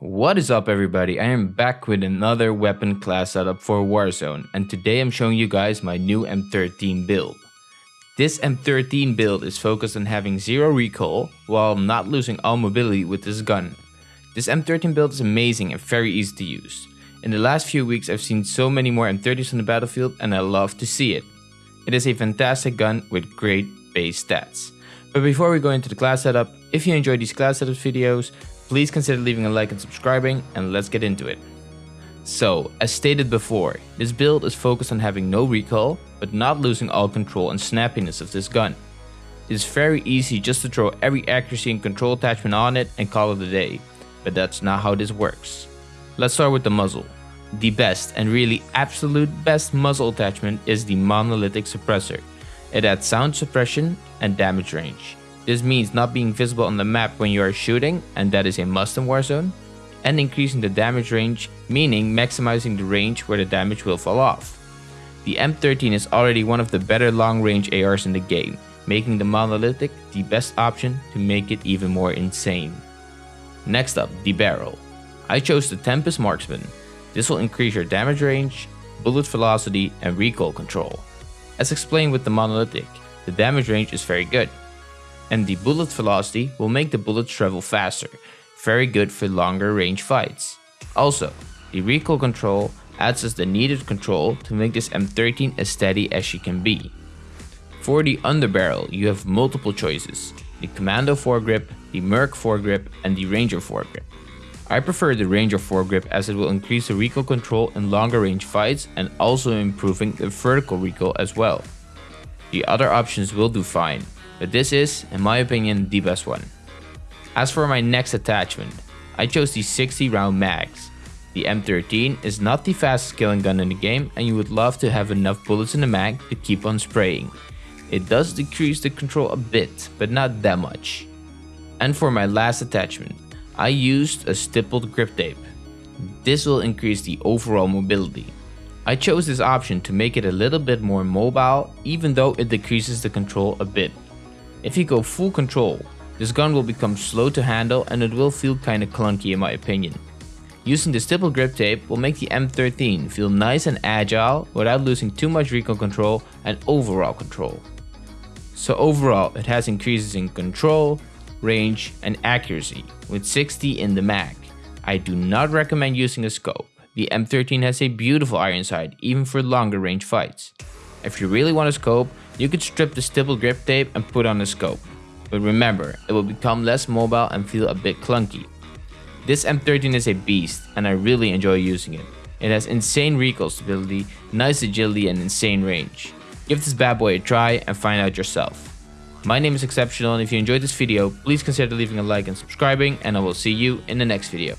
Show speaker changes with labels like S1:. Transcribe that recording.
S1: What is up everybody, I am back with another weapon class setup for Warzone and today I'm showing you guys my new M13 build. This M13 build is focused on having zero recoil while not losing all mobility with this gun. This M13 build is amazing and very easy to use. In the last few weeks I've seen so many more M13s on the battlefield and I love to see it. It is a fantastic gun with great base stats. But before we go into the class setup, if you enjoy these class setup videos, please consider leaving a like and subscribing and let's get into it. So, as stated before, this build is focused on having no recoil, but not losing all control and snappiness of this gun. It is very easy just to throw every accuracy and control attachment on it and call it a day, but that's not how this works. Let's start with the muzzle. The best and really absolute best muzzle attachment is the monolithic suppressor. It adds sound suppression and damage range. This means not being visible on the map when you are shooting, and that is a must in Warzone, and increasing the damage range, meaning maximizing the range where the damage will fall off. The M13 is already one of the better long range ARs in the game, making the monolithic the best option to make it even more insane. Next up, the barrel. I chose the Tempest Marksman. This will increase your damage range, bullet velocity, and recoil control. As explained with the monolithic, the damage range is very good, and the bullet velocity will make the bullets travel faster, very good for longer range fights. Also, the recoil control adds us the needed control to make this M13 as steady as she can be. For the underbarrel, you have multiple choices, the Commando foregrip, the Merc foregrip, and the Ranger foregrip. I prefer the Ranger foregrip as it will increase the recoil control in longer range fights and also improving the vertical recoil as well. The other options will do fine, but this is, in my opinion, the best one. As for my next attachment, I chose the 60 round mags. The M13 is not the fastest killing gun in the game and you would love to have enough bullets in the mag to keep on spraying. It does decrease the control a bit, but not that much. And for my last attachment, I used a stippled grip tape. This will increase the overall mobility. I chose this option to make it a little bit more mobile even though it decreases the control a bit. If you go full control, this gun will become slow to handle and it will feel kinda clunky in my opinion. Using the stipple grip tape will make the M13 feel nice and agile without losing too much recoil control and overall control. So overall it has increases in control, range and accuracy with 60 in the mag. I do not recommend using a scope. The M13 has a beautiful iron sight even for longer range fights. If you really want a scope, you could strip the stipple grip tape and put on a scope. But remember, it will become less mobile and feel a bit clunky. This M13 is a beast and I really enjoy using it. It has insane recoil stability, nice agility and insane range. Give this bad boy a try and find out yourself. My name is Exceptional and if you enjoyed this video, please consider leaving a like and subscribing and I will see you in the next video.